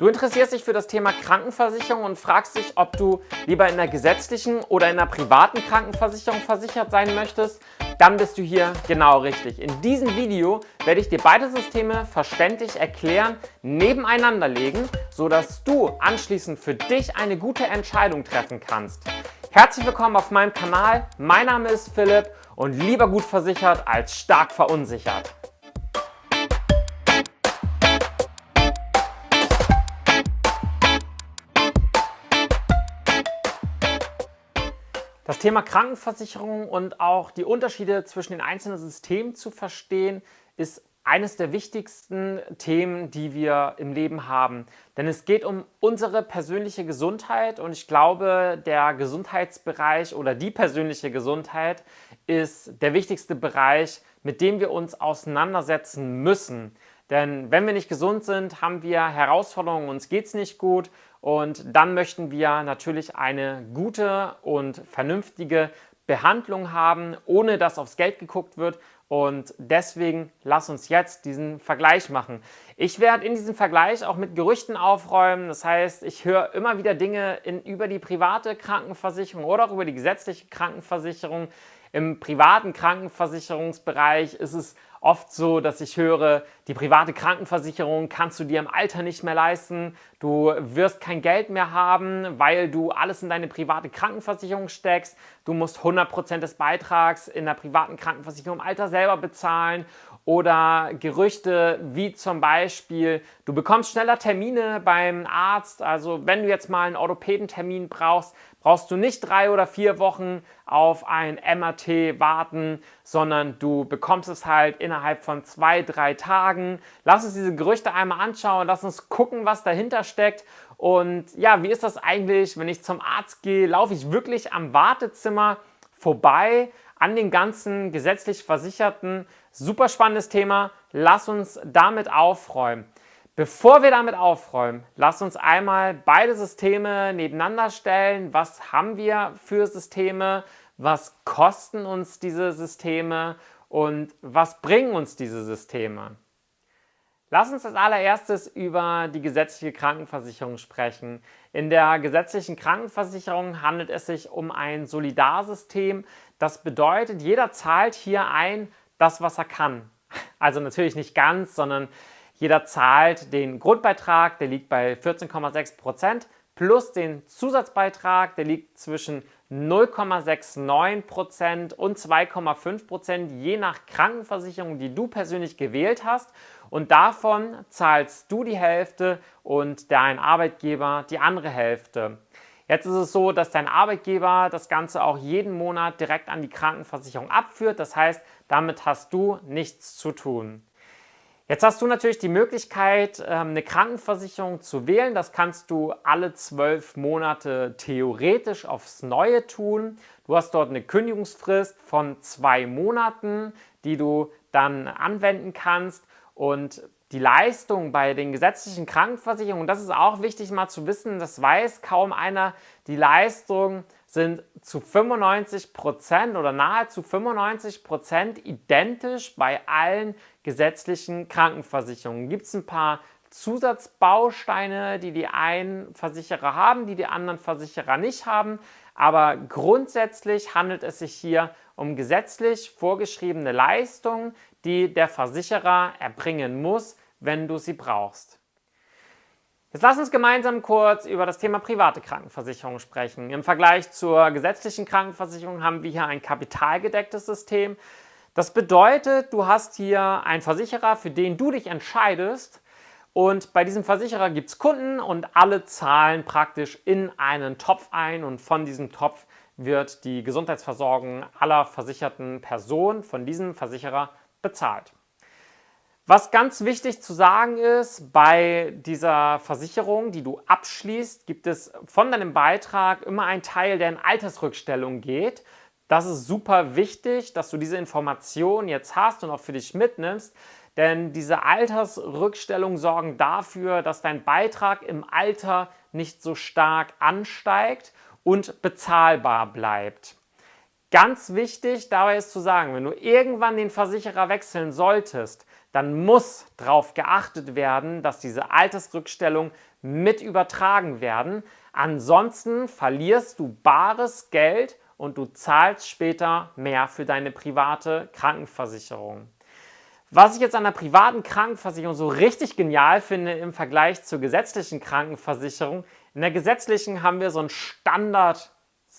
Du interessierst dich für das Thema Krankenversicherung und fragst dich, ob du lieber in einer gesetzlichen oder in einer privaten Krankenversicherung versichert sein möchtest? Dann bist du hier genau richtig. In diesem Video werde ich dir beide Systeme verständlich erklären, nebeneinander legen, sodass du anschließend für dich eine gute Entscheidung treffen kannst. Herzlich willkommen auf meinem Kanal. Mein Name ist Philipp und lieber gut versichert als stark verunsichert. Das Thema Krankenversicherung und auch die Unterschiede zwischen den einzelnen Systemen zu verstehen, ist eines der wichtigsten Themen, die wir im Leben haben. Denn es geht um unsere persönliche Gesundheit und ich glaube, der Gesundheitsbereich oder die persönliche Gesundheit ist der wichtigste Bereich, mit dem wir uns auseinandersetzen müssen. Denn wenn wir nicht gesund sind, haben wir Herausforderungen, uns geht es nicht gut und dann möchten wir natürlich eine gute und vernünftige Behandlung haben, ohne dass aufs Geld geguckt wird. Und deswegen lass uns jetzt diesen Vergleich machen. Ich werde in diesem Vergleich auch mit Gerüchten aufräumen. Das heißt, ich höre immer wieder Dinge in, über die private Krankenversicherung oder auch über die gesetzliche Krankenversicherung. Im privaten Krankenversicherungsbereich ist es oft so, dass ich höre, die private Krankenversicherung kannst du dir im Alter nicht mehr leisten, du wirst kein Geld mehr haben, weil du alles in deine private Krankenversicherung steckst, du musst 100% des Beitrags in der privaten Krankenversicherung im Alter selber bezahlen. Oder Gerüchte wie zum Beispiel, du bekommst schneller Termine beim Arzt, also wenn du jetzt mal einen Orthopädentermin brauchst, brauchst du nicht drei oder vier Wochen auf ein MRT warten, sondern du bekommst es halt innerhalb von zwei, drei Tagen. Lass uns diese Gerüchte einmal anschauen, lass uns gucken, was dahinter steckt. Und ja, wie ist das eigentlich, wenn ich zum Arzt gehe? Laufe ich wirklich am Wartezimmer vorbei an den ganzen gesetzlich Versicherten? Super spannendes Thema. Lass uns damit aufräumen. Bevor wir damit aufräumen, lass uns einmal beide Systeme nebeneinander stellen. Was haben wir für Systeme? Was kosten uns diese Systeme? Und was bringen uns diese Systeme? Lass uns als allererstes über die gesetzliche Krankenversicherung sprechen. In der gesetzlichen Krankenversicherung handelt es sich um ein Solidarsystem. Das bedeutet, jeder zahlt hier ein, das, was er kann. Also natürlich nicht ganz, sondern jeder zahlt den Grundbeitrag, der liegt bei 14,6 Prozent, plus den Zusatzbeitrag, der liegt zwischen 0,69 Prozent und 2,5 Prozent, je nach Krankenversicherung, die du persönlich gewählt hast. Und davon zahlst du die Hälfte und dein Arbeitgeber die andere Hälfte. Jetzt ist es so, dass dein Arbeitgeber das Ganze auch jeden Monat direkt an die Krankenversicherung abführt. Das heißt, damit hast du nichts zu tun. Jetzt hast du natürlich die Möglichkeit, ähm, eine Krankenversicherung zu wählen. Das kannst du alle zwölf Monate theoretisch aufs Neue tun. Du hast dort eine Kündigungsfrist von zwei Monaten, die du dann anwenden kannst. Und die Leistung bei den gesetzlichen Krankenversicherungen, das ist auch wichtig mal zu wissen, das weiß kaum einer, die Leistung sind zu 95 Prozent oder nahezu 95 Prozent identisch bei allen gesetzlichen Krankenversicherungen. Gibt es ein paar Zusatzbausteine, die die einen Versicherer haben, die die anderen Versicherer nicht haben. Aber grundsätzlich handelt es sich hier um gesetzlich vorgeschriebene Leistungen, die der Versicherer erbringen muss, wenn du sie brauchst. Jetzt lass uns gemeinsam kurz über das Thema private Krankenversicherung sprechen. Im Vergleich zur gesetzlichen Krankenversicherung haben wir hier ein kapitalgedecktes System. Das bedeutet, du hast hier einen Versicherer, für den du dich entscheidest und bei diesem Versicherer gibt es Kunden und alle zahlen praktisch in einen Topf ein und von diesem Topf wird die Gesundheitsversorgung aller versicherten Personen von diesem Versicherer bezahlt. Was ganz wichtig zu sagen ist, bei dieser Versicherung, die du abschließt, gibt es von deinem Beitrag immer einen Teil, der in Altersrückstellung geht. Das ist super wichtig, dass du diese Information jetzt hast und auch für dich mitnimmst, denn diese Altersrückstellungen sorgen dafür, dass dein Beitrag im Alter nicht so stark ansteigt und bezahlbar bleibt. Ganz wichtig dabei ist zu sagen, wenn du irgendwann den Versicherer wechseln solltest, dann muss darauf geachtet werden, dass diese Altersrückstellungen mit übertragen werden. Ansonsten verlierst du bares Geld und du zahlst später mehr für deine private Krankenversicherung. Was ich jetzt an der privaten Krankenversicherung so richtig genial finde im Vergleich zur gesetzlichen Krankenversicherung, in der gesetzlichen haben wir so ein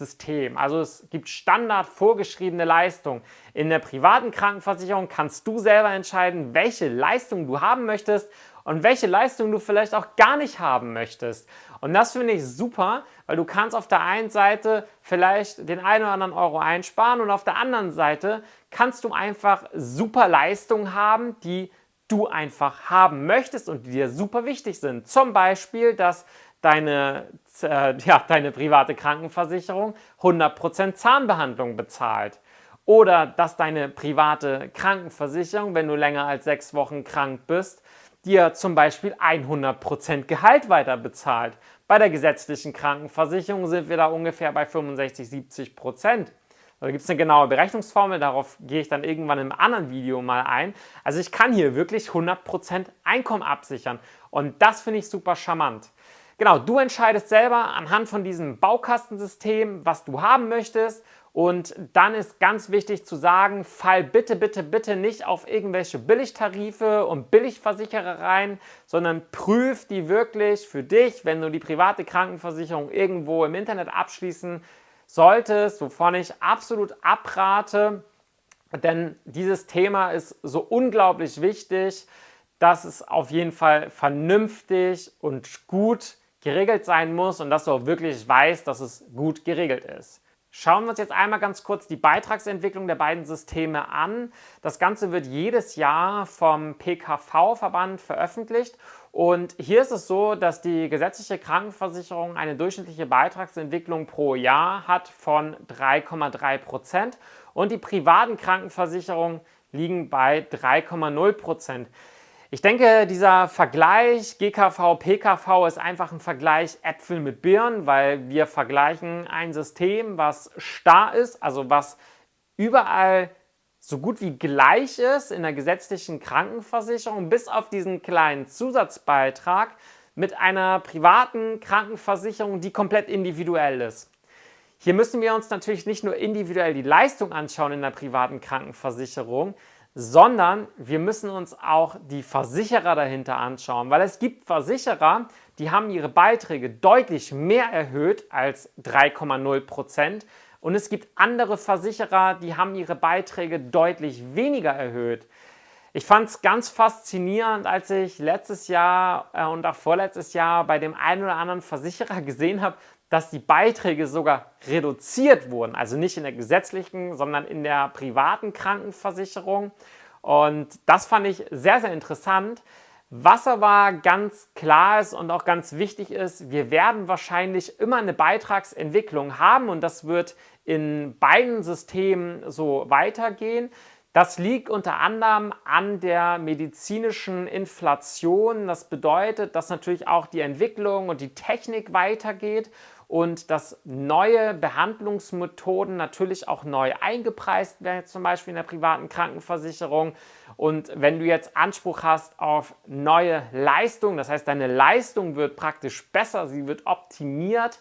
Standardsystem. Also es gibt Standard vorgeschriebene Leistungen. In der privaten Krankenversicherung kannst du selber entscheiden, welche Leistung du haben möchtest und welche Leistung du vielleicht auch gar nicht haben möchtest. Und das finde ich super, weil du kannst auf der einen Seite vielleicht den einen oder anderen Euro einsparen und auf der anderen Seite kannst du einfach super Leistungen haben, die du einfach haben möchtest und die dir super wichtig sind. Zum Beispiel, dass deine, äh, ja, deine private Krankenversicherung 100% Zahnbehandlung bezahlt. Oder dass deine private Krankenversicherung, wenn du länger als sechs Wochen krank bist, dir zum Beispiel 100% Gehalt weiter bezahlt. Bei der gesetzlichen Krankenversicherung sind wir da ungefähr bei 65, 70 Prozent. Da gibt es eine genaue Berechnungsformel, darauf gehe ich dann irgendwann im anderen Video mal ein. Also ich kann hier wirklich 100% Einkommen absichern und das finde ich super charmant. Genau, du entscheidest selber anhand von diesem Baukastensystem, was du haben möchtest. Und dann ist ganz wichtig zu sagen, fall bitte, bitte, bitte nicht auf irgendwelche Billigtarife und Billigversicherer rein, sondern prüf die wirklich für dich, wenn du die private Krankenversicherung irgendwo im Internet abschließen solltest, wovon ich absolut abrate, denn dieses Thema ist so unglaublich wichtig, dass es auf jeden Fall vernünftig und gut geregelt sein muss und dass du auch wirklich weißt, dass es gut geregelt ist. Schauen wir uns jetzt einmal ganz kurz die Beitragsentwicklung der beiden Systeme an. Das Ganze wird jedes Jahr vom PKV-Verband veröffentlicht und hier ist es so, dass die gesetzliche Krankenversicherung eine durchschnittliche Beitragsentwicklung pro Jahr hat von 3,3 Prozent und die privaten Krankenversicherungen liegen bei 3,0 Prozent. Ich denke, dieser Vergleich GKV, PKV ist einfach ein Vergleich Äpfel mit Birnen, weil wir vergleichen ein System, was starr ist, also was überall so gut wie gleich ist in der gesetzlichen Krankenversicherung, bis auf diesen kleinen Zusatzbeitrag mit einer privaten Krankenversicherung, die komplett individuell ist. Hier müssen wir uns natürlich nicht nur individuell die Leistung anschauen in der privaten Krankenversicherung, sondern wir müssen uns auch die Versicherer dahinter anschauen, weil es gibt Versicherer, die haben ihre Beiträge deutlich mehr erhöht als 3,0 Prozent und es gibt andere Versicherer, die haben ihre Beiträge deutlich weniger erhöht. Ich fand es ganz faszinierend, als ich letztes Jahr äh, und auch vorletztes Jahr bei dem einen oder anderen Versicherer gesehen habe, dass die Beiträge sogar reduziert wurden. Also nicht in der gesetzlichen, sondern in der privaten Krankenversicherung. Und das fand ich sehr, sehr interessant. Was aber ganz klar ist und auch ganz wichtig ist, wir werden wahrscheinlich immer eine Beitragsentwicklung haben und das wird in beiden Systemen so weitergehen. Das liegt unter anderem an der medizinischen Inflation. Das bedeutet, dass natürlich auch die Entwicklung und die Technik weitergeht und dass neue Behandlungsmethoden natürlich auch neu eingepreist werden, zum Beispiel in der privaten Krankenversicherung. Und wenn du jetzt Anspruch hast auf neue Leistung, das heißt, deine Leistung wird praktisch besser, sie wird optimiert,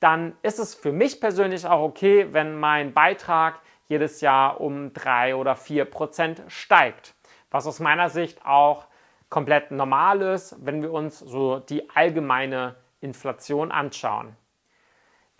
dann ist es für mich persönlich auch okay, wenn mein Beitrag jedes Jahr um drei oder vier Prozent steigt. Was aus meiner Sicht auch komplett normal ist, wenn wir uns so die allgemeine Inflation anschauen.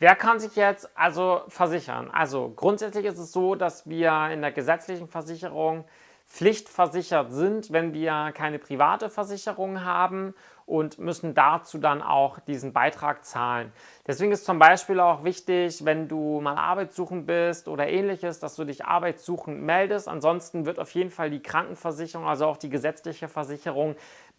Wer kann sich jetzt also versichern? Also grundsätzlich ist es so, dass wir in der gesetzlichen Versicherung pflichtversichert sind, wenn wir keine private Versicherung haben und müssen dazu dann auch diesen Beitrag zahlen. Deswegen ist zum Beispiel auch wichtig, wenn du mal arbeitssuchend bist oder ähnliches, dass du dich arbeitssuchend meldest. Ansonsten wird auf jeden Fall die Krankenversicherung, also auch die gesetzliche Versicherung,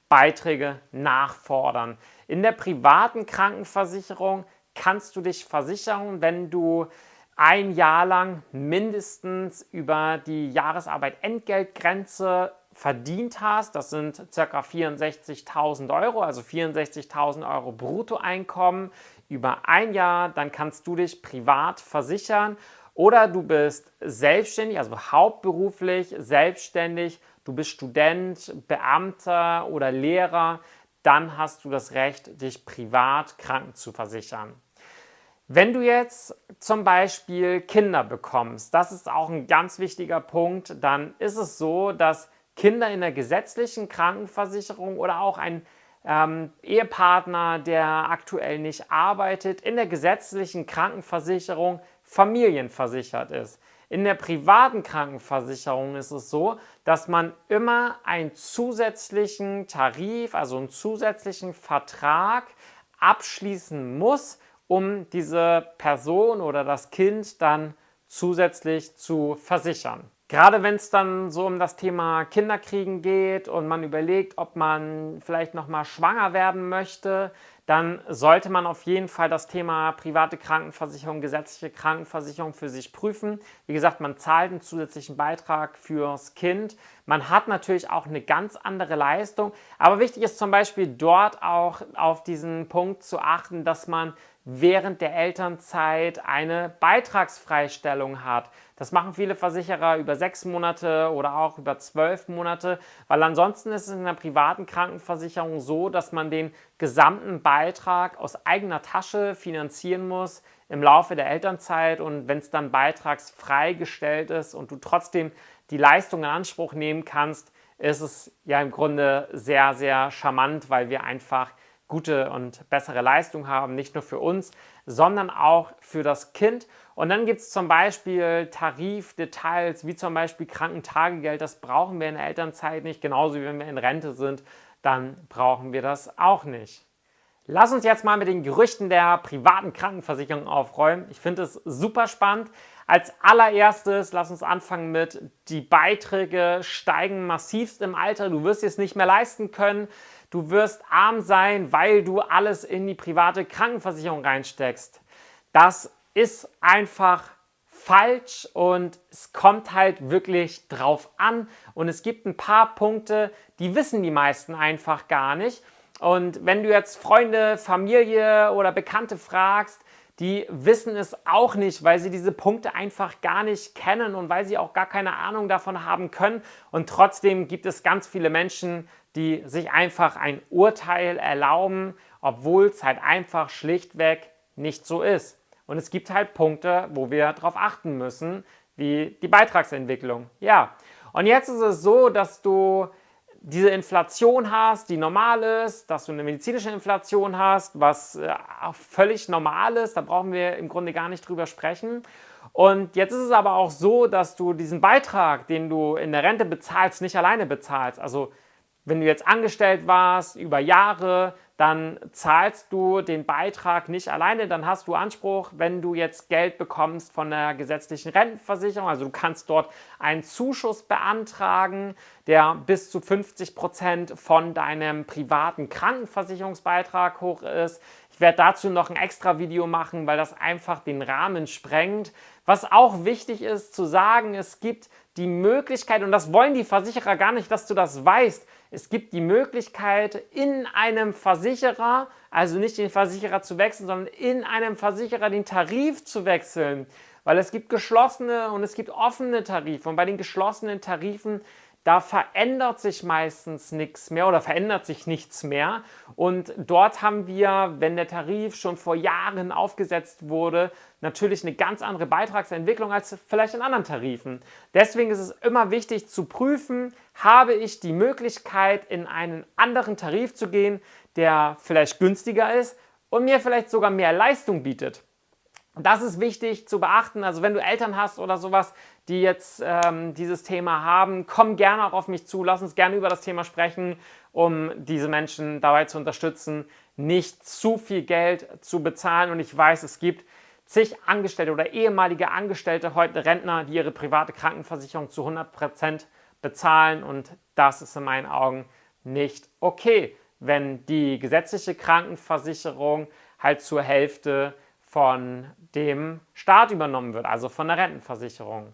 Beiträge nachfordern. In der privaten Krankenversicherung kannst du dich versichern, wenn du ein Jahr lang mindestens über die Jahresarbeit Entgeltgrenze verdient hast. Das sind ca. 64.000 Euro, also 64.000 Euro Bruttoeinkommen über ein Jahr. Dann kannst du dich privat versichern oder du bist selbstständig, also hauptberuflich selbstständig du bist Student, Beamter oder Lehrer, dann hast du das Recht, dich privat kranken zu versichern. Wenn du jetzt zum Beispiel Kinder bekommst, das ist auch ein ganz wichtiger Punkt, dann ist es so, dass Kinder in der gesetzlichen Krankenversicherung oder auch ein ähm, Ehepartner, der aktuell nicht arbeitet, in der gesetzlichen Krankenversicherung familienversichert ist. In der privaten Krankenversicherung ist es so, dass man immer einen zusätzlichen Tarif, also einen zusätzlichen Vertrag abschließen muss, um diese Person oder das Kind dann zusätzlich zu versichern. Gerade wenn es dann so um das Thema Kinderkriegen geht und man überlegt, ob man vielleicht nochmal schwanger werden möchte, dann sollte man auf jeden Fall das Thema private Krankenversicherung, gesetzliche Krankenversicherung für sich prüfen. Wie gesagt, man zahlt einen zusätzlichen Beitrag fürs Kind. Man hat natürlich auch eine ganz andere Leistung, aber wichtig ist zum Beispiel dort auch auf diesen Punkt zu achten, dass man während der Elternzeit eine Beitragsfreistellung hat. Das machen viele Versicherer über sechs Monate oder auch über zwölf Monate, weil ansonsten ist es in der privaten Krankenversicherung so, dass man den gesamten Beitrag aus eigener Tasche finanzieren muss im Laufe der Elternzeit und wenn es dann beitragsfrei gestellt ist und du trotzdem die Leistung in Anspruch nehmen kannst, ist es ja im Grunde sehr, sehr charmant, weil wir einfach gute und bessere Leistung haben, nicht nur für uns, sondern auch für das Kind. Und dann gibt es zum Beispiel Tarifdetails, wie zum Beispiel Krankentagegeld. Das brauchen wir in der Elternzeit nicht, genauso wie wenn wir in Rente sind, dann brauchen wir das auch nicht. Lass uns jetzt mal mit den Gerüchten der privaten Krankenversicherung aufräumen. Ich finde es super spannend. Als allererstes, lass uns anfangen mit, die Beiträge steigen massivst im Alter. Du wirst es nicht mehr leisten können du wirst arm sein, weil du alles in die private Krankenversicherung reinsteckst. Das ist einfach falsch und es kommt halt wirklich drauf an und es gibt ein paar Punkte, die wissen die meisten einfach gar nicht. Und wenn du jetzt Freunde, Familie oder Bekannte fragst, die wissen es auch nicht, weil sie diese Punkte einfach gar nicht kennen und weil sie auch gar keine Ahnung davon haben können. Und trotzdem gibt es ganz viele Menschen, die sich einfach ein Urteil erlauben, obwohl es halt einfach schlichtweg nicht so ist. Und es gibt halt Punkte, wo wir darauf achten müssen, wie die Beitragsentwicklung. Ja, und jetzt ist es so, dass du diese Inflation hast, die normal ist, dass du eine medizinische Inflation hast, was äh, auch völlig normal ist, da brauchen wir im Grunde gar nicht drüber sprechen. Und jetzt ist es aber auch so, dass du diesen Beitrag, den du in der Rente bezahlst, nicht alleine bezahlst. Also wenn du jetzt angestellt warst über Jahre, dann zahlst du den Beitrag nicht alleine, dann hast du Anspruch, wenn du jetzt Geld bekommst von der gesetzlichen Rentenversicherung, also du kannst dort einen Zuschuss beantragen, der bis zu 50 Prozent von deinem privaten Krankenversicherungsbeitrag hoch ist. Ich werde dazu noch ein extra Video machen, weil das einfach den Rahmen sprengt. Was auch wichtig ist zu sagen, es gibt die Möglichkeit, und das wollen die Versicherer gar nicht, dass du das weißt, es gibt die Möglichkeit, in einem Versicherer, also nicht den Versicherer zu wechseln, sondern in einem Versicherer den Tarif zu wechseln. Weil es gibt geschlossene und es gibt offene Tarife. Und bei den geschlossenen Tarifen da verändert sich meistens nichts mehr oder verändert sich nichts mehr. Und dort haben wir, wenn der Tarif schon vor Jahren aufgesetzt wurde, natürlich eine ganz andere Beitragsentwicklung als vielleicht in anderen Tarifen. Deswegen ist es immer wichtig zu prüfen, habe ich die Möglichkeit, in einen anderen Tarif zu gehen, der vielleicht günstiger ist und mir vielleicht sogar mehr Leistung bietet. Das ist wichtig zu beachten. Also wenn du Eltern hast oder sowas, die jetzt ähm, dieses Thema haben, komm gerne auch auf mich zu. Lass uns gerne über das Thema sprechen, um diese Menschen dabei zu unterstützen, nicht zu viel Geld zu bezahlen. Und ich weiß, es gibt zig Angestellte oder ehemalige Angestellte, heute Rentner, die ihre private Krankenversicherung zu 100% bezahlen. Und das ist in meinen Augen nicht okay, wenn die gesetzliche Krankenversicherung halt zur Hälfte von dem Staat übernommen wird, also von der Rentenversicherung.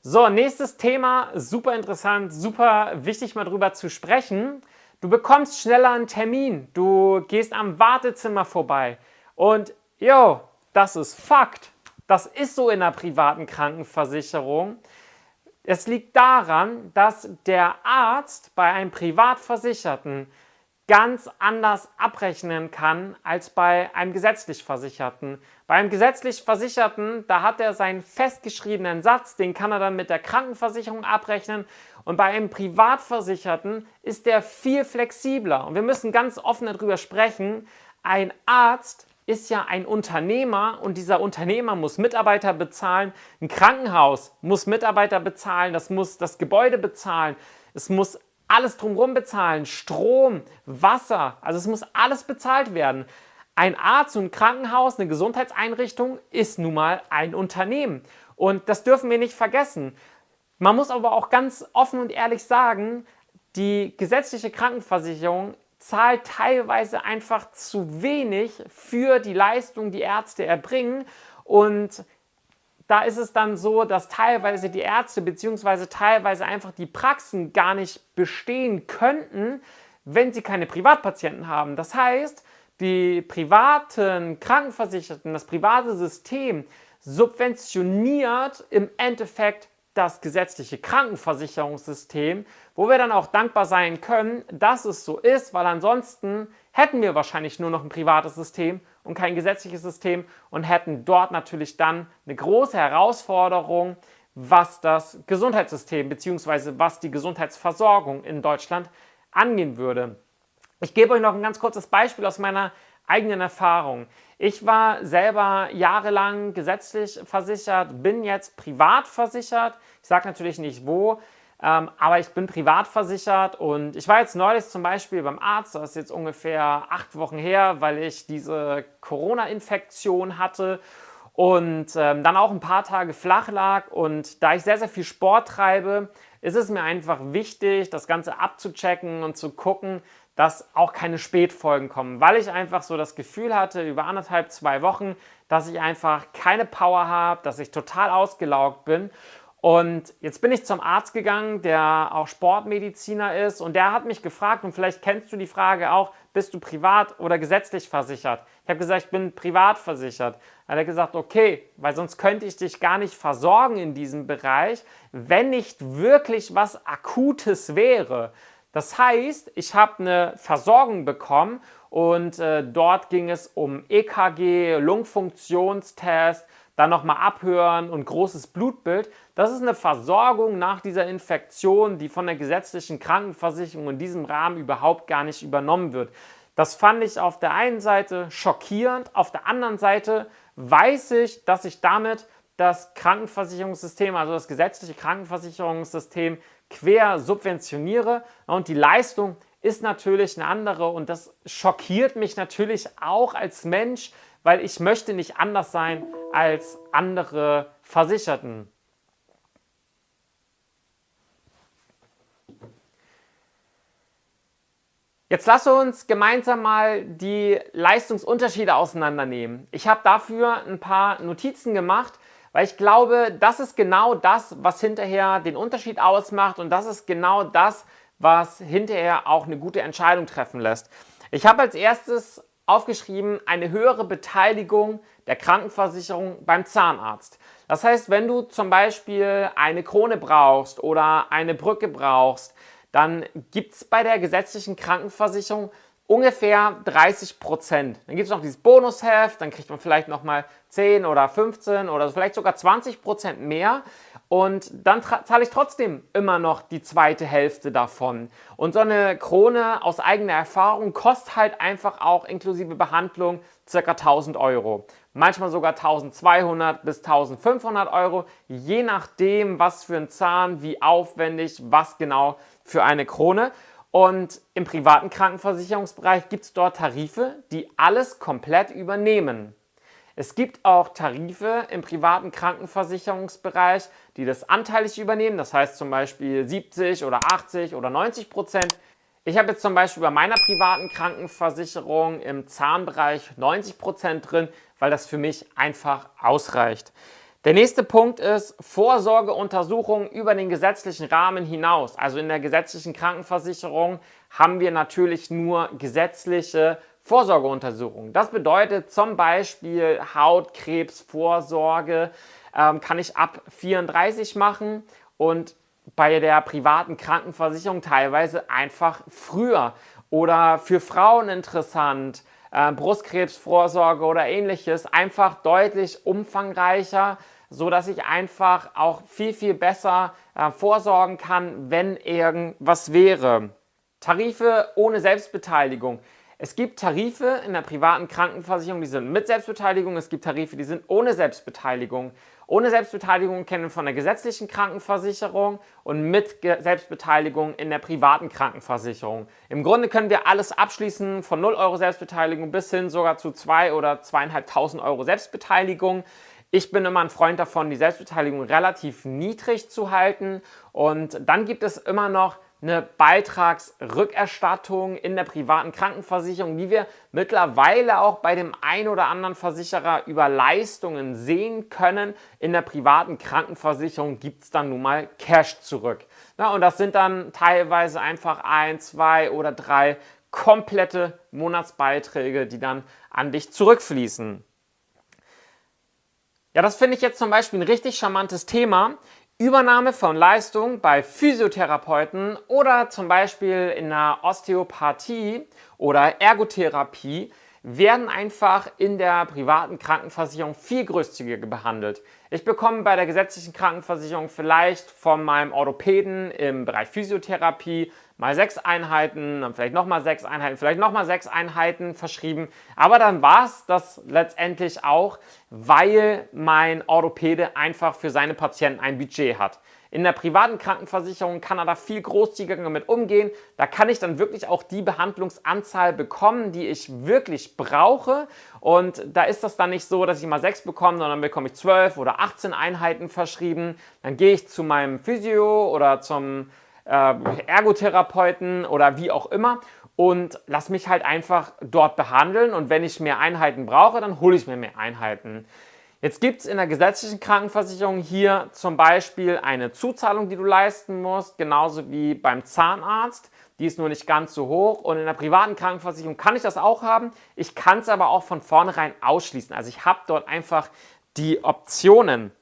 So, nächstes Thema, super interessant, super wichtig mal drüber zu sprechen. Du bekommst schneller einen Termin, du gehst am Wartezimmer vorbei und jo, das ist Fakt. Das ist so in der privaten Krankenversicherung. Es liegt daran, dass der Arzt bei einem Privatversicherten ganz anders abrechnen kann als bei einem gesetzlich Versicherten. Bei einem gesetzlich Versicherten, da hat er seinen festgeschriebenen Satz, den kann er dann mit der Krankenversicherung abrechnen. Und bei einem Privatversicherten ist der viel flexibler. Und wir müssen ganz offen darüber sprechen, ein Arzt ist ja ein Unternehmer und dieser Unternehmer muss Mitarbeiter bezahlen, ein Krankenhaus muss Mitarbeiter bezahlen, das muss das Gebäude bezahlen, es muss alles drumherum bezahlen, Strom, Wasser, also es muss alles bezahlt werden. Ein Arzt und ein Krankenhaus, eine Gesundheitseinrichtung ist nun mal ein Unternehmen und das dürfen wir nicht vergessen. Man muss aber auch ganz offen und ehrlich sagen, die gesetzliche Krankenversicherung zahlt teilweise einfach zu wenig für die Leistung, die Ärzte erbringen. Und da ist es dann so, dass teilweise die Ärzte bzw. teilweise einfach die Praxen gar nicht bestehen könnten, wenn sie keine Privatpatienten haben. Das heißt, die privaten Krankenversicherten, das private System subventioniert im Endeffekt das gesetzliche Krankenversicherungssystem, wo wir dann auch dankbar sein können, dass es so ist, weil ansonsten hätten wir wahrscheinlich nur noch ein privates System und kein gesetzliches System und hätten dort natürlich dann eine große Herausforderung, was das Gesundheitssystem bzw. was die Gesundheitsversorgung in Deutschland angehen würde. Ich gebe euch noch ein ganz kurzes Beispiel aus meiner eigenen Erfahrung. Ich war selber jahrelang gesetzlich versichert, bin jetzt privat versichert. Ich sage natürlich nicht wo, ähm, aber ich bin privat versichert und ich war jetzt neulich zum Beispiel beim Arzt, das ist jetzt ungefähr acht Wochen her, weil ich diese Corona-Infektion hatte und ähm, dann auch ein paar Tage flach lag und da ich sehr, sehr viel Sport treibe, ist es mir einfach wichtig, das Ganze abzuchecken und zu gucken, dass auch keine Spätfolgen kommen, weil ich einfach so das Gefühl hatte über anderthalb, zwei Wochen, dass ich einfach keine Power habe, dass ich total ausgelaugt bin und jetzt bin ich zum Arzt gegangen, der auch Sportmediziner ist und der hat mich gefragt und vielleicht kennst du die Frage auch, bist du privat oder gesetzlich versichert? Ich habe gesagt, ich bin privat versichert. Dann hat er gesagt, okay, weil sonst könnte ich dich gar nicht versorgen in diesem Bereich, wenn nicht wirklich was Akutes wäre. Das heißt, ich habe eine Versorgung bekommen und äh, dort ging es um EKG, Lungenfunktionstest, dann nochmal abhören und großes Blutbild. Das ist eine Versorgung nach dieser Infektion, die von der gesetzlichen Krankenversicherung in diesem Rahmen überhaupt gar nicht übernommen wird. Das fand ich auf der einen Seite schockierend, auf der anderen Seite weiß ich, dass ich damit das Krankenversicherungssystem, also das gesetzliche Krankenversicherungssystem quer subventioniere und die Leistung ist natürlich eine andere und das schockiert mich natürlich auch als Mensch, weil ich möchte nicht anders sein als andere Versicherten. Jetzt lass uns gemeinsam mal die Leistungsunterschiede auseinandernehmen. Ich habe dafür ein paar Notizen gemacht, weil ich glaube, das ist genau das, was hinterher den Unterschied ausmacht und das ist genau das, was hinterher auch eine gute Entscheidung treffen lässt. Ich habe als erstes aufgeschrieben, eine höhere Beteiligung der Krankenversicherung beim Zahnarzt. Das heißt, wenn du zum Beispiel eine Krone brauchst oder eine Brücke brauchst, dann gibt es bei der gesetzlichen Krankenversicherung ungefähr 30 Prozent. Dann gibt es noch dieses Bonusheft, dann kriegt man vielleicht nochmal 10 oder 15 oder vielleicht sogar 20 Prozent mehr. Und dann zahle ich trotzdem immer noch die zweite Hälfte davon. Und so eine Krone aus eigener Erfahrung kostet halt einfach auch inklusive Behandlung ca. 1000 Euro. Manchmal sogar 1200 bis 1500 Euro, je nachdem, was für ein Zahn, wie aufwendig, was genau für eine Krone. Und im privaten Krankenversicherungsbereich gibt es dort Tarife, die alles komplett übernehmen. Es gibt auch Tarife im privaten Krankenversicherungsbereich, die das anteilig übernehmen, das heißt zum Beispiel 70 oder 80 oder 90 Prozent. Ich habe jetzt zum Beispiel bei meiner privaten Krankenversicherung im Zahnbereich 90 Prozent drin, weil das für mich einfach ausreicht. Der nächste Punkt ist Vorsorgeuntersuchungen über den gesetzlichen Rahmen hinaus. Also in der gesetzlichen Krankenversicherung haben wir natürlich nur gesetzliche Vorsorgeuntersuchungen. Das bedeutet zum Beispiel Hautkrebsvorsorge ähm, kann ich ab 34 machen und bei der privaten Krankenversicherung teilweise einfach früher oder für Frauen interessant, äh, Brustkrebsvorsorge oder ähnliches, einfach deutlich umfangreicher, so dass ich einfach auch viel, viel besser äh, vorsorgen kann, wenn irgendwas wäre. Tarife ohne Selbstbeteiligung. Es gibt Tarife in der privaten Krankenversicherung, die sind mit Selbstbeteiligung. Es gibt Tarife, die sind ohne Selbstbeteiligung. Ohne Selbstbeteiligung kennen von der gesetzlichen Krankenversicherung und mit Selbstbeteiligung in der privaten Krankenversicherung. Im Grunde können wir alles abschließen, von 0 Euro Selbstbeteiligung bis hin sogar zu 2 oder 2.500 Euro Selbstbeteiligung. Ich bin immer ein Freund davon, die Selbstbeteiligung relativ niedrig zu halten und dann gibt es immer noch eine Beitragsrückerstattung in der privaten Krankenversicherung, die wir mittlerweile auch bei dem ein oder anderen Versicherer über Leistungen sehen können. In der privaten Krankenversicherung gibt es dann nun mal Cash zurück. Na, und das sind dann teilweise einfach ein, zwei oder drei komplette Monatsbeiträge, die dann an dich zurückfließen. Ja, das finde ich jetzt zum Beispiel ein richtig charmantes Thema. Übernahme von Leistung bei Physiotherapeuten oder zum Beispiel in der Osteopathie oder Ergotherapie werden einfach in der privaten Krankenversicherung viel großzügiger behandelt. Ich bekomme bei der gesetzlichen Krankenversicherung vielleicht von meinem Orthopäden im Bereich Physiotherapie mal sechs Einheiten, dann vielleicht nochmal sechs Einheiten, vielleicht nochmal sechs Einheiten verschrieben. Aber dann war es das letztendlich auch, weil mein Orthopäde einfach für seine Patienten ein Budget hat. In der privaten Krankenversicherung kann er da viel großzügiger damit umgehen. Da kann ich dann wirklich auch die Behandlungsanzahl bekommen, die ich wirklich brauche. Und da ist das dann nicht so, dass ich mal sechs bekomme, sondern bekomme ich zwölf oder 18 Einheiten verschrieben. Dann gehe ich zu meinem Physio oder zum Ergotherapeuten oder wie auch immer und lass mich halt einfach dort behandeln und wenn ich mehr Einheiten brauche, dann hole ich mir mehr Einheiten. Jetzt gibt es in der gesetzlichen Krankenversicherung hier zum Beispiel eine Zuzahlung, die du leisten musst, genauso wie beim Zahnarzt. Die ist nur nicht ganz so hoch und in der privaten Krankenversicherung kann ich das auch haben. Ich kann es aber auch von vornherein ausschließen. Also ich habe dort einfach die Optionen.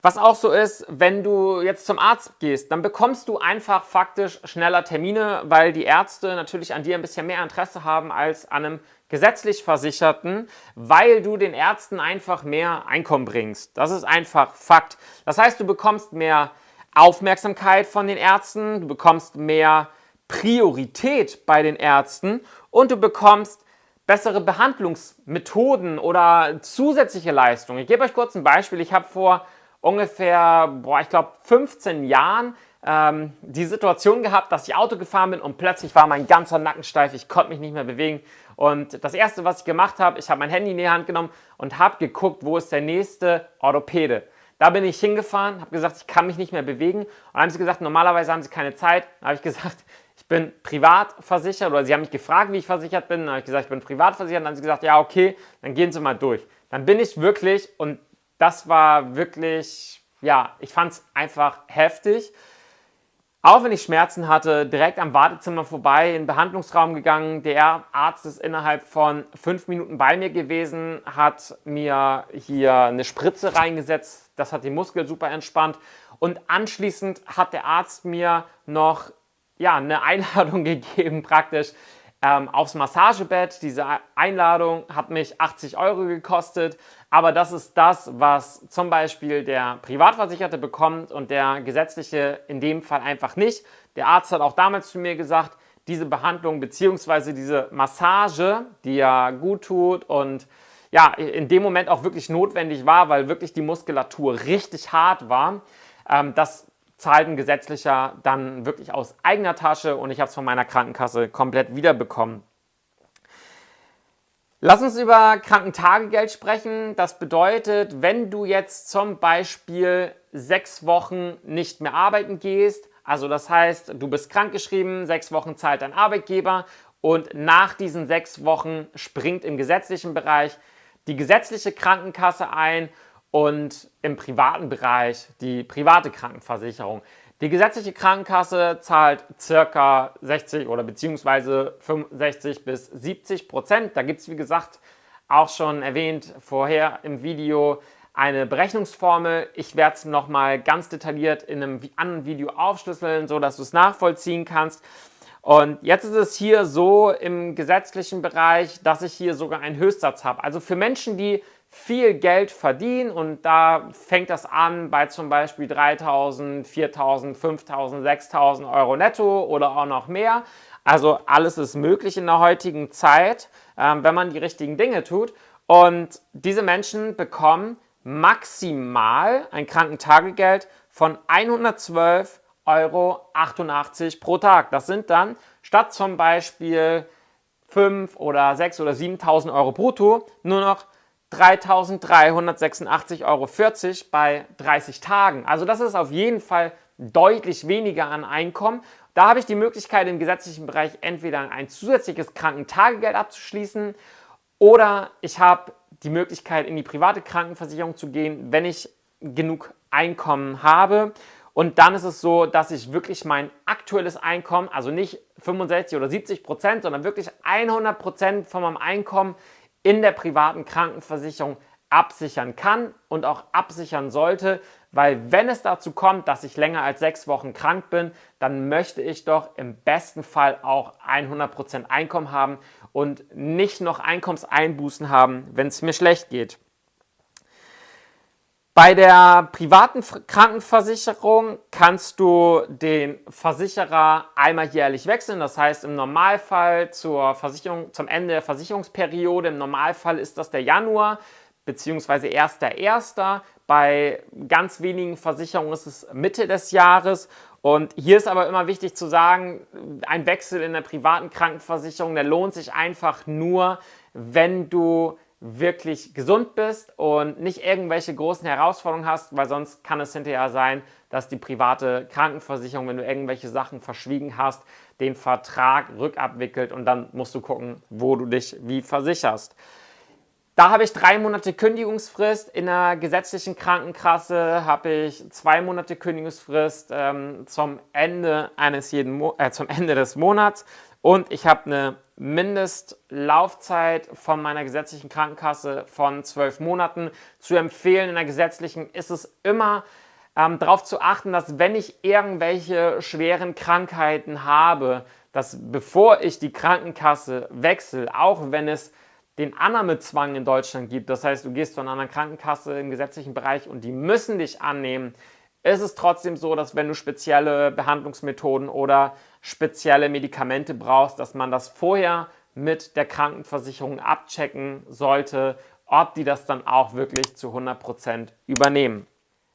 Was auch so ist, wenn du jetzt zum Arzt gehst, dann bekommst du einfach faktisch schneller Termine, weil die Ärzte natürlich an dir ein bisschen mehr Interesse haben als an einem gesetzlich Versicherten, weil du den Ärzten einfach mehr Einkommen bringst. Das ist einfach Fakt. Das heißt, du bekommst mehr Aufmerksamkeit von den Ärzten, du bekommst mehr Priorität bei den Ärzten und du bekommst bessere Behandlungsmethoden oder zusätzliche Leistungen. Ich gebe euch kurz ein Beispiel. Ich habe vor ungefähr, boah, ich glaube 15 Jahren ähm, die Situation gehabt, dass ich Auto gefahren bin und plötzlich war mein ganzer Nacken steif, ich konnte mich nicht mehr bewegen. Und das erste, was ich gemacht habe, ich habe mein Handy in die Hand genommen und habe geguckt, wo ist der nächste Orthopäde. Da bin ich hingefahren, habe gesagt, ich kann mich nicht mehr bewegen. Und dann haben sie gesagt, normalerweise haben sie keine Zeit. Dann habe ich gesagt, ich bin privat versichert oder sie haben mich gefragt, wie ich versichert bin. Dann habe ich gesagt, ich bin privat versichert. Dann haben sie gesagt, ja, okay, dann gehen Sie mal durch. Dann bin ich wirklich und das war wirklich, ja, ich fand es einfach heftig. Auch wenn ich Schmerzen hatte, direkt am Wartezimmer vorbei, in den Behandlungsraum gegangen. Der Arzt ist innerhalb von fünf Minuten bei mir gewesen, hat mir hier eine Spritze reingesetzt. Das hat die Muskel super entspannt. Und anschließend hat der Arzt mir noch ja, eine Einladung gegeben, praktisch ähm, aufs Massagebett. Diese Einladung hat mich 80 Euro gekostet, aber das ist das, was zum Beispiel der Privatversicherte bekommt und der gesetzliche in dem Fall einfach nicht. Der Arzt hat auch damals zu mir gesagt, diese Behandlung bzw. diese Massage, die ja gut tut und ja, in dem Moment auch wirklich notwendig war, weil wirklich die Muskulatur richtig hart war, ähm, das zahlt ein gesetzlicher dann wirklich aus eigener Tasche und ich habe es von meiner Krankenkasse komplett wiederbekommen. Lass uns über Krankentagegeld sprechen. Das bedeutet, wenn du jetzt zum Beispiel sechs Wochen nicht mehr arbeiten gehst, also das heißt, du bist krankgeschrieben, sechs Wochen zahlt dein Arbeitgeber und nach diesen sechs Wochen springt im gesetzlichen Bereich die gesetzliche Krankenkasse ein und im privaten Bereich die private Krankenversicherung. Die gesetzliche Krankenkasse zahlt circa 60 oder beziehungsweise 65 bis 70 Prozent. Da gibt es, wie gesagt, auch schon erwähnt vorher im Video eine Berechnungsformel. Ich werde es nochmal ganz detailliert in einem anderen Video aufschlüsseln, so dass du es nachvollziehen kannst. Und jetzt ist es hier so im gesetzlichen Bereich, dass ich hier sogar einen Höchstsatz habe. Also für Menschen, die viel Geld verdienen und da fängt das an bei zum Beispiel 3.000, 4.000, 5.000, 6.000 Euro netto oder auch noch mehr. Also alles ist möglich in der heutigen Zeit, ähm, wenn man die richtigen Dinge tut. Und diese Menschen bekommen maximal ein Krankentagegeld von 112,88 Euro pro Tag. Das sind dann statt zum Beispiel 5 oder 6 oder 7.000 Euro brutto nur noch 3.386,40 Euro bei 30 Tagen. Also das ist auf jeden Fall deutlich weniger an Einkommen. Da habe ich die Möglichkeit im gesetzlichen Bereich entweder ein zusätzliches Krankentagegeld abzuschließen oder ich habe die Möglichkeit in die private Krankenversicherung zu gehen, wenn ich genug Einkommen habe. Und dann ist es so, dass ich wirklich mein aktuelles Einkommen, also nicht 65 oder 70 Prozent, sondern wirklich 100 Prozent von meinem Einkommen in der privaten Krankenversicherung absichern kann und auch absichern sollte, weil wenn es dazu kommt, dass ich länger als sechs Wochen krank bin, dann möchte ich doch im besten Fall auch 100% Einkommen haben und nicht noch Einkommenseinbußen haben, wenn es mir schlecht geht. Bei der privaten Krankenversicherung kannst du den Versicherer einmal jährlich wechseln. Das heißt im Normalfall zur Versicherung, zum Ende der Versicherungsperiode, im Normalfall ist das der Januar bzw. 1.1. Bei ganz wenigen Versicherungen ist es Mitte des Jahres. Und hier ist aber immer wichtig zu sagen, ein Wechsel in der privaten Krankenversicherung, der lohnt sich einfach nur, wenn du wirklich gesund bist und nicht irgendwelche großen Herausforderungen hast, weil sonst kann es hinterher sein, dass die private Krankenversicherung, wenn du irgendwelche Sachen verschwiegen hast, den Vertrag rückabwickelt und dann musst du gucken, wo du dich wie versicherst. Da habe ich drei Monate Kündigungsfrist. In der gesetzlichen Krankenkasse habe ich zwei Monate Kündigungsfrist ähm, zum, Ende eines jeden Mo äh, zum Ende des Monats. Und ich habe eine Mindestlaufzeit von meiner gesetzlichen Krankenkasse von zwölf Monaten. Zu empfehlen in der gesetzlichen ist es immer ähm, darauf zu achten, dass wenn ich irgendwelche schweren Krankheiten habe, dass bevor ich die Krankenkasse wechsle, auch wenn es den Annahmezwang in Deutschland gibt, das heißt, du gehst zu einer anderen Krankenkasse im gesetzlichen Bereich und die müssen dich annehmen, ist es trotzdem so, dass wenn du spezielle Behandlungsmethoden oder spezielle Medikamente brauchst, dass man das vorher mit der Krankenversicherung abchecken sollte, ob die das dann auch wirklich zu 100% übernehmen.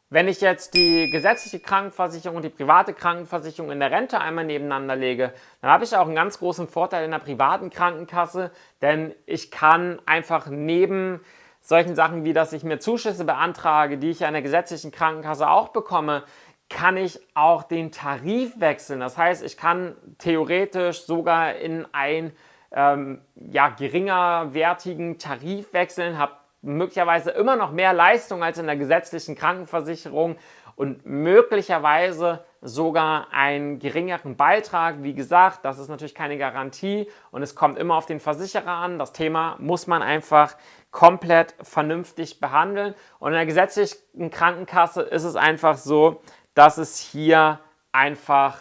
Wenn ich jetzt die gesetzliche Krankenversicherung und die private Krankenversicherung in der Rente einmal nebeneinander lege, dann habe ich auch einen ganz großen Vorteil in der privaten Krankenkasse, denn ich kann einfach neben solchen Sachen wie, dass ich mir Zuschüsse beantrage, die ich ja in der gesetzlichen Krankenkasse auch bekomme, kann ich auch den Tarif wechseln. Das heißt, ich kann theoretisch sogar in einen ähm, ja, geringerwertigen Tarif wechseln, habe möglicherweise immer noch mehr Leistung als in der gesetzlichen Krankenversicherung und möglicherweise sogar einen geringeren Beitrag. Wie gesagt, das ist natürlich keine Garantie und es kommt immer auf den Versicherer an. Das Thema muss man einfach komplett vernünftig behandeln. Und in der gesetzlichen Krankenkasse ist es einfach so, dass es hier einfach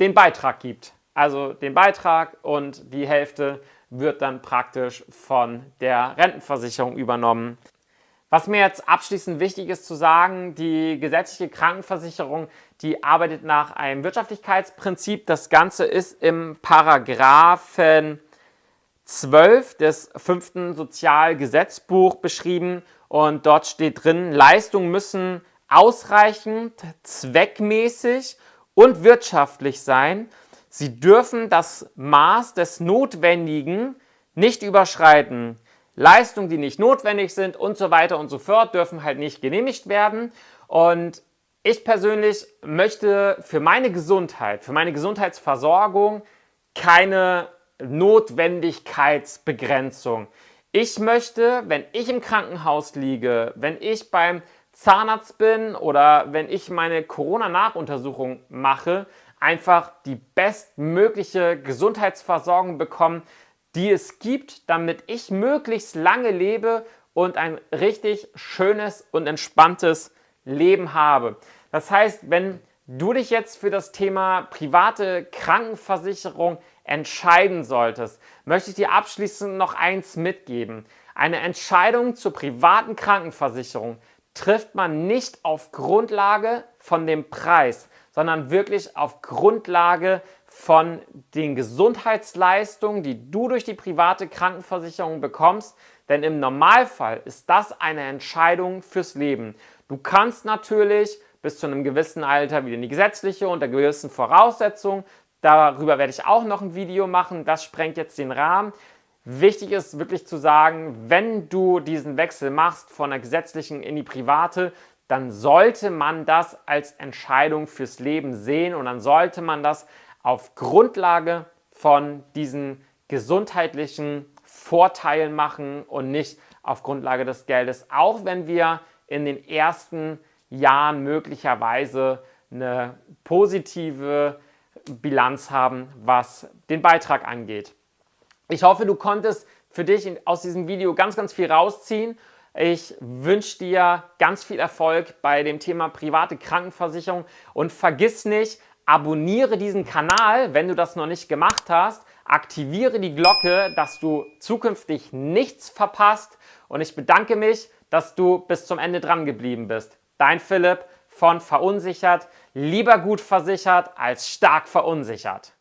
den Beitrag gibt. Also den Beitrag und die Hälfte wird dann praktisch von der Rentenversicherung übernommen. Was mir jetzt abschließend wichtig ist zu sagen, die gesetzliche Krankenversicherung, die arbeitet nach einem Wirtschaftlichkeitsprinzip. Das Ganze ist im Paragraphen 12 des fünften Sozialgesetzbuch beschrieben und dort steht drin, Leistungen müssen ausreichend, zweckmäßig und wirtschaftlich sein Sie dürfen das Maß des Notwendigen nicht überschreiten. Leistungen, die nicht notwendig sind und so weiter und so fort, dürfen halt nicht genehmigt werden. Und ich persönlich möchte für meine Gesundheit, für meine Gesundheitsversorgung keine Notwendigkeitsbegrenzung. Ich möchte, wenn ich im Krankenhaus liege, wenn ich beim Zahnarzt bin oder wenn ich meine Corona-Nachuntersuchung mache, einfach die bestmögliche Gesundheitsversorgung bekommen, die es gibt, damit ich möglichst lange lebe und ein richtig schönes und entspanntes Leben habe. Das heißt, wenn du dich jetzt für das Thema private Krankenversicherung entscheiden solltest, möchte ich dir abschließend noch eins mitgeben. Eine Entscheidung zur privaten Krankenversicherung trifft man nicht auf Grundlage von dem Preis, sondern wirklich auf Grundlage von den Gesundheitsleistungen, die du durch die private Krankenversicherung bekommst. Denn im Normalfall ist das eine Entscheidung fürs Leben. Du kannst natürlich bis zu einem gewissen Alter wieder in die gesetzliche unter gewissen Voraussetzungen. Darüber werde ich auch noch ein Video machen. Das sprengt jetzt den Rahmen. Wichtig ist wirklich zu sagen, wenn du diesen Wechsel machst von der gesetzlichen in die private, dann sollte man das als Entscheidung fürs Leben sehen und dann sollte man das auf Grundlage von diesen gesundheitlichen Vorteilen machen und nicht auf Grundlage des Geldes, auch wenn wir in den ersten Jahren möglicherweise eine positive Bilanz haben, was den Beitrag angeht. Ich hoffe, du konntest für dich aus diesem Video ganz, ganz viel rausziehen. Ich wünsche dir ganz viel Erfolg bei dem Thema private Krankenversicherung und vergiss nicht, abonniere diesen Kanal, wenn du das noch nicht gemacht hast. Aktiviere die Glocke, dass du zukünftig nichts verpasst und ich bedanke mich, dass du bis zum Ende dran geblieben bist. Dein Philipp von Verunsichert. Lieber gut versichert als stark verunsichert.